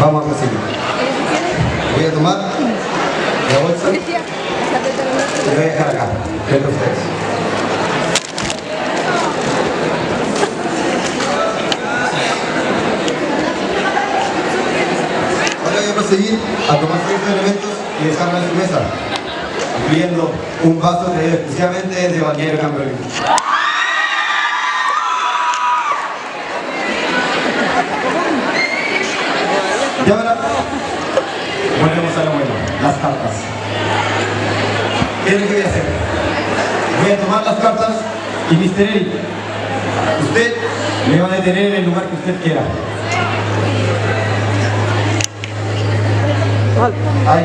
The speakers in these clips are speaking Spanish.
Vamos a seguir. Voy a tomar la bolsa y voy a dejar acá, frente a ustedes. Ahora voy a proseguir a tomar ciertos elementos y dejarlos en su mesa, incluyendo un vaso traído exclusivamente de Balneario Cambronero. Y ahora volvemos a lo bueno, las cartas. ¿Qué es lo que voy a hacer? Voy a tomar las cartas y Mr. Eric, usted me va a detener en el lugar que usted quiera. Ahí.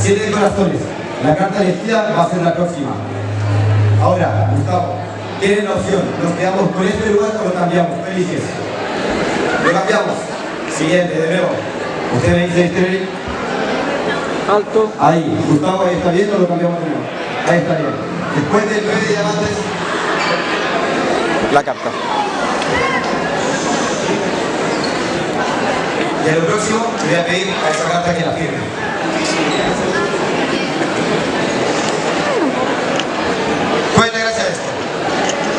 Siete corazones. La carta elegida va a ser la próxima. Ahora, Gustavo, tienen la opción. Nos quedamos con este lugar o lo cambiamos. ¿Qué eliges? Lo cambiamos. Siguiente, de nuevo. Usted me dice, Mr. Eric. Alto. Ahí, Gustavo, ahí está bien o lo cambiamos de nuevo. Ahí está bien. Después del 9 diamantes, La carta. y a lo próximo le voy a pedir a esa carta que la firme. ¿Cuál es la gracia de esto?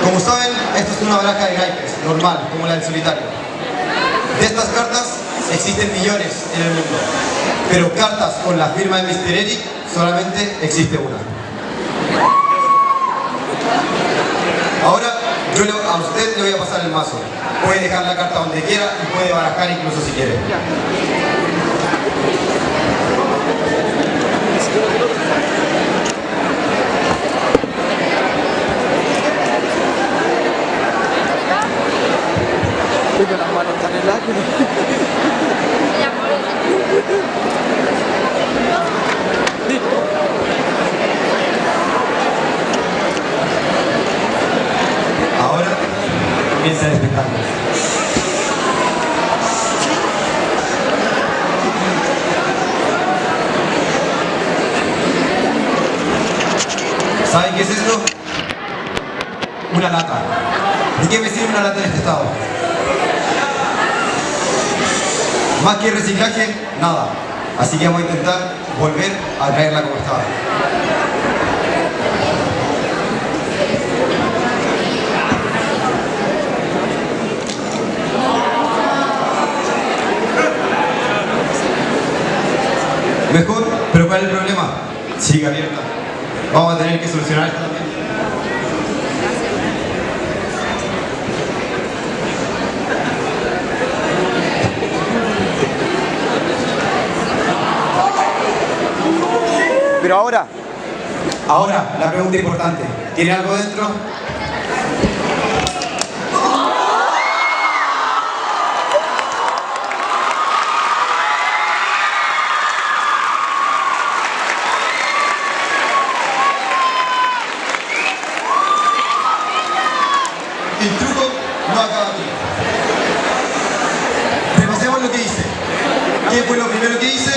Como saben, esto es una baraja de naipes, normal, como la del solitario. De estas cartas existen millones en el mundo, pero cartas con la firma de Mr. Eric solamente existe una. Ahora yo a usted le voy a pasar el mazo. Puede dejar la carta donde quiera y puede barajar incluso si quiere. Las manos tan heladas. Ahora comienza el espectáculo. ¿Saben qué es esto? Una lata. ¿De qué me sirve una lata en este estado? Más que reciclaje, nada. Así que vamos a intentar volver a traerla como estaba. Mejor, pero ¿cuál es el problema? Sigue abierta. Vamos a tener que solucionar esto Pero ahora, Ahora, la pregunta importante. ¿Tiene algo dentro? El truco no acaba aquí. Repasemos lo que hice. ¿Qué fue lo primero que hice?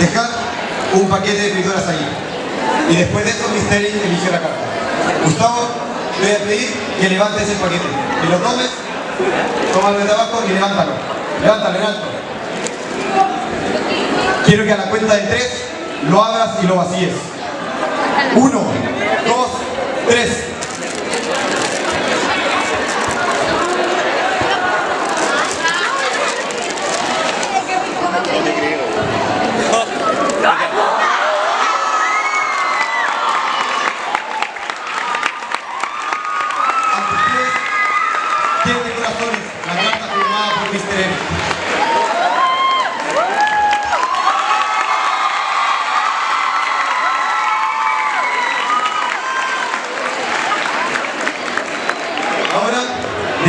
Dejar un paquete de frituras ahí. Y después de eso, Mr. Eric eligió la carta. Gustavo, le voy a pedir que levantes el paquete. Que lo tomes, tómalo de abajo y levántalo. Levántalo en alto. Quiero que a la cuenta de tres lo abras y lo vacíes. Uno, dos, tres.